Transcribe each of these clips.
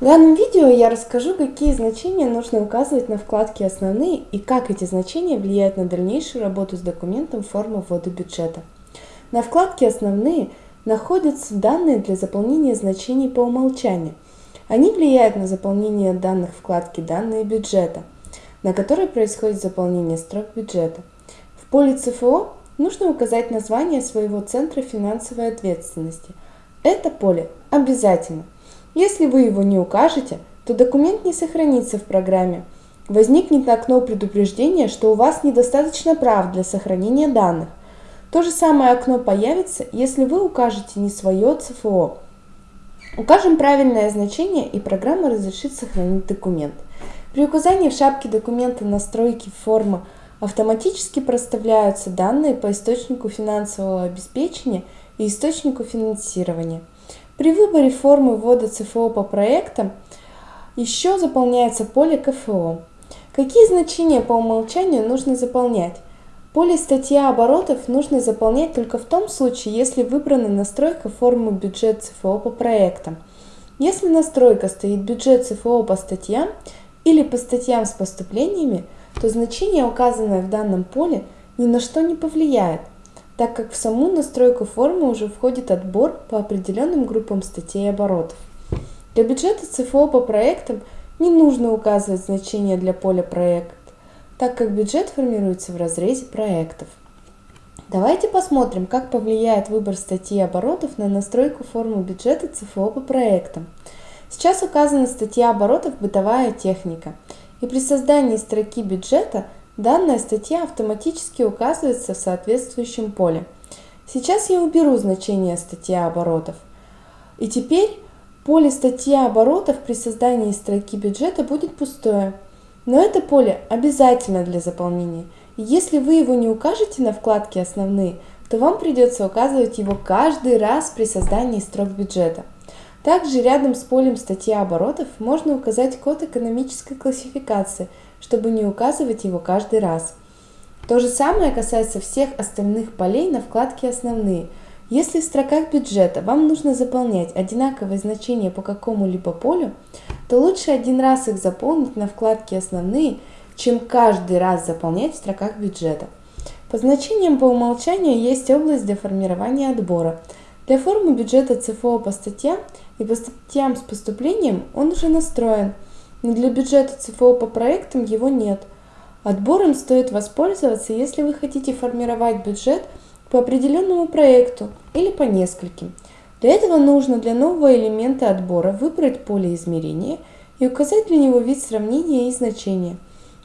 В данном видео я расскажу, какие значения нужно указывать на вкладке «Основные» и как эти значения влияют на дальнейшую работу с документом формы ввода бюджета. На вкладке «Основные» находятся данные для заполнения значений по умолчанию. Они влияют на заполнение данных вкладки «Данные бюджета», на которой происходит заполнение строк бюджета. В поле ЦФО нужно указать название своего Центра финансовой ответственности. Это поле обязательно. Если вы его не укажете, то документ не сохранится в программе. Возникнет окно предупреждения, что у вас недостаточно прав для сохранения данных. То же самое окно появится, если вы укажете не свое ЦФО. Укажем правильное значение и программа разрешит сохранить документ. При указании в шапке документа настройки формы автоматически проставляются данные по источнику финансового обеспечения и источнику финансирования. При выборе формы ввода ЦФО по проектам еще заполняется поле КФО. Какие значения по умолчанию нужно заполнять? Поле статья оборотов нужно заполнять только в том случае, если выбрана настройка формы бюджет ЦФО по проектам. Если настройка стоит бюджет ЦФО по статьям или по статьям с поступлениями, то значение, указанное в данном поле, ни на что не повлияет так как в саму настройку формы уже входит отбор по определенным группам статей оборотов. Для бюджета ЦФО по проектам не нужно указывать значение для поля «Проект», так как бюджет формируется в разрезе проектов. Давайте посмотрим, как повлияет выбор статьи оборотов на настройку формы бюджета ЦФО по проектам. Сейчас указана статья оборотов «Бытовая техника», и при создании строки бюджета – Данная статья автоматически указывается в соответствующем поле. Сейчас я уберу значение статья оборотов. И теперь поле статья оборотов при создании строки бюджета будет пустое. Но это поле обязательно для заполнения. И если вы его не укажете на вкладке «Основные», то вам придется указывать его каждый раз при создании строк бюджета. Также рядом с полем статья оборотов можно указать код экономической классификации – чтобы не указывать его каждый раз. То же самое касается всех остальных полей на вкладке «Основные». Если в строках бюджета вам нужно заполнять одинаковые значения по какому-либо полю, то лучше один раз их заполнить на вкладке «Основные», чем каждый раз заполнять в строках бюджета. По значениям по умолчанию есть область для формирования отбора. Для формы бюджета ЦФО по статьям и по статьям с поступлением он уже настроен – для бюджета ЦФО по проектам его нет. Отбором стоит воспользоваться, если вы хотите формировать бюджет по определенному проекту или по нескольким. Для этого нужно для нового элемента отбора выбрать поле измерения и указать для него вид сравнения и значения.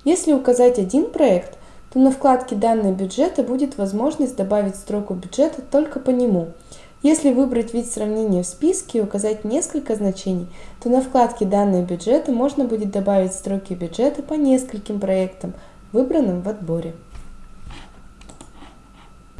Если указать один проект, то на вкладке «Данные бюджета» будет возможность добавить строку бюджета только по нему – если выбрать вид сравнения в списке и указать несколько значений, то на вкладке «Данные бюджета» можно будет добавить строки бюджета по нескольким проектам, выбранным в отборе.